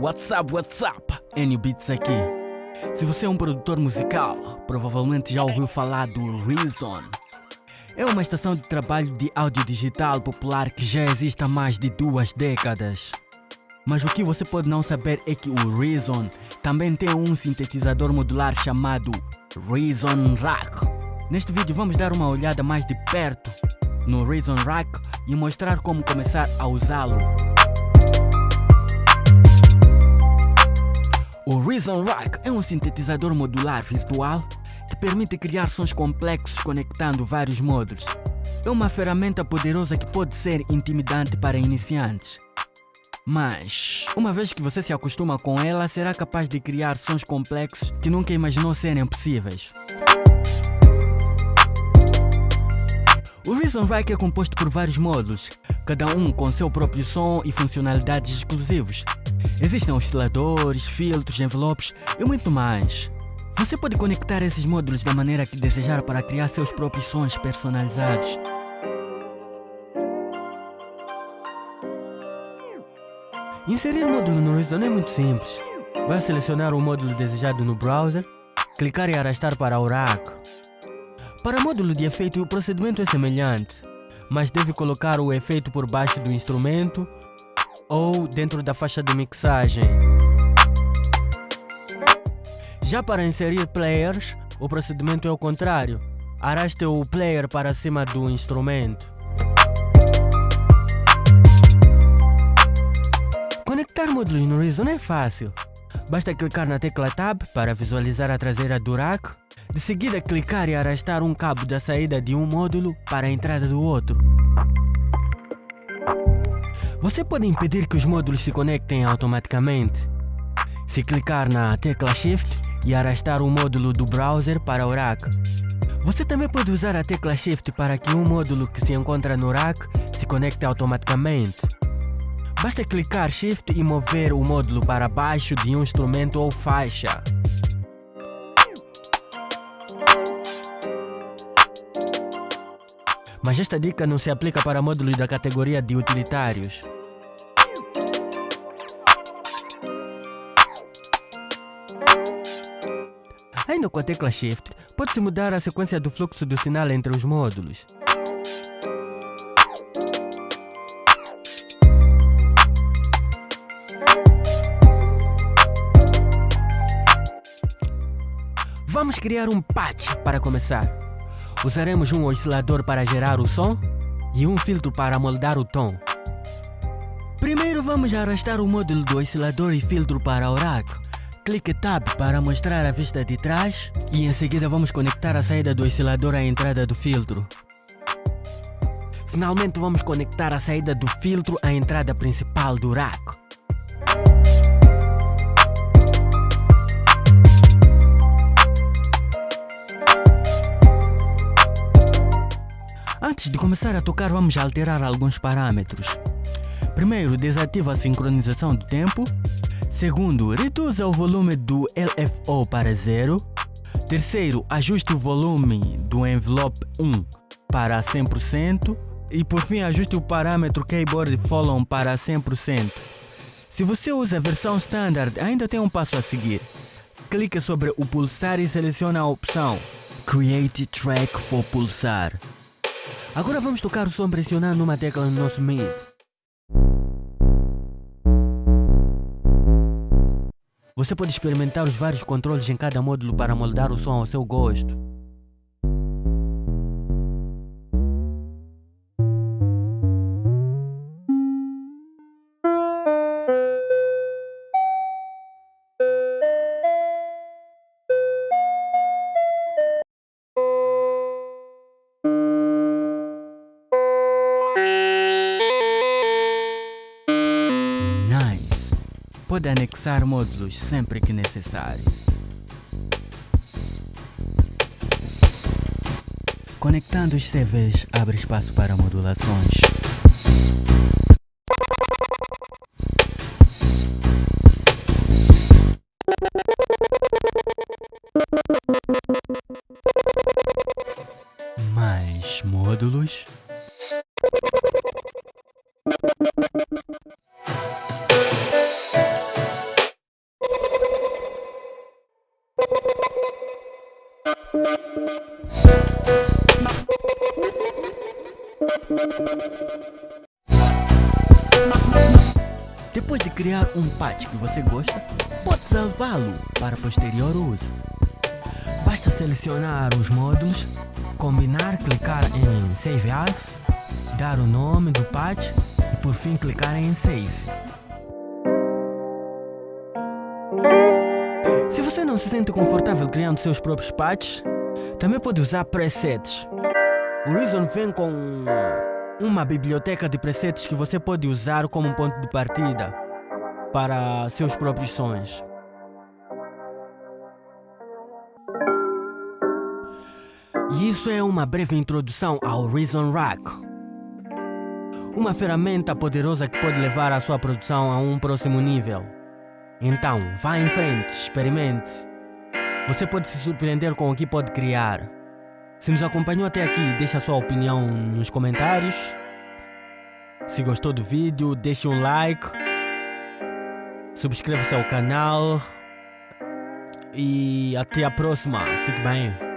What's up, what's up? N Beats aqui. Se você é um produtor musical, provavelmente já ouviu falar do Reason. É uma estação de trabalho de áudio digital popular que já existe há mais de duas décadas. Mas o que você pode não saber é que o Reason também tem um sintetizador modular chamado Reason Rack. Neste vídeo vamos dar uma olhada mais de perto no Reason Rack e mostrar como começar a usá-lo. Reason Rack é um sintetizador modular virtual que permite criar sons complexos conectando vários módulos. É uma ferramenta poderosa que pode ser intimidante para iniciantes. Mas, uma vez que você se acostuma com ela, será capaz de criar sons complexos que nunca imaginou serem possíveis. O Reason Rack é composto por vários módulos, cada um com seu próprio som e funcionalidades exclusivos. Existem osciladores, filtros, envelopes e muito mais. Você pode conectar esses módulos da maneira que desejar para criar seus próprios sons personalizados. Inserir módulo no Reason é muito simples. Vai selecionar o módulo desejado no browser, clicar e arrastar para o rack. Para módulo de efeito o procedimento é semelhante, mas deve colocar o efeito por baixo do instrumento ou dentro da faixa de mixagem. Já para inserir players, o procedimento é o contrário. Arraste o player para cima do instrumento. Conectar módulos no Reason é fácil. Basta clicar na tecla Tab para visualizar a traseira do rack. De seguida clicar e arrastar um cabo da saída de um módulo para a entrada do outro. Você pode impedir que os módulos se conectem automaticamente. Se clicar na tecla Shift e arrastar o módulo do browser para o rack. Você também pode usar a tecla Shift para que um módulo que se encontra no rack se conecte automaticamente. Basta clicar Shift e mover o módulo para baixo de um instrumento ou faixa. Mas esta dica não se aplica para módulos da categoria de utilitários. Ainda com a tecla Shift, pode-se mudar a sequência do fluxo do sinal entre os módulos. Vamos criar um patch para começar. Usaremos um oscilador para gerar o som e um filtro para moldar o tom. Primeiro vamos arrastar o módulo do oscilador e filtro para o rack. Clique Tab para mostrar a vista de trás e em seguida vamos conectar a saída do oscilador à entrada do filtro. Finalmente vamos conectar a saída do filtro à entrada principal do rack. Antes de começar a tocar vamos alterar alguns parâmetros. Primeiro, desativa a sincronização do tempo. Segundo, reduza o volume do LFO para zero. Terceiro, ajuste o volume do envelope 1 para 100%. E por fim, ajuste o parâmetro Keyboard Follow para 100%. Se você usa a versão Standard, ainda tem um passo a seguir. Clique sobre o pulsar e selecione a opção Create Track for Pulsar. Agora vamos tocar o som pressionando uma tecla no nosso MIDI. Você pode experimentar os vários controles em cada módulo para moldar o som ao seu gosto. Pode anexar módulos sempre que necessário. Conectando os CVs abre espaço para modulações. Mais módulos. Depois de criar um patch que você gosta, pode salvá-lo para posterior uso. Basta selecionar os módulos, combinar, clicar em Save As, dar o nome do patch e por fim clicar em Save. Se você não se sente confortável criando seus próprios patches, também pode usar presets. O Reason vem com uma biblioteca de presets que você pode usar como ponto de partida para seus próprios sons. E isso é uma breve introdução ao Reason Rack. Uma ferramenta poderosa que pode levar a sua produção a um próximo nível. Então, vá em frente, experimente. Você pode se surpreender com o que pode criar. Se nos acompanhou até aqui, deixe a sua opinião nos comentários. Se gostou do vídeo, deixe um like. Subscreva-se ao canal. E até a próxima. Fique bem.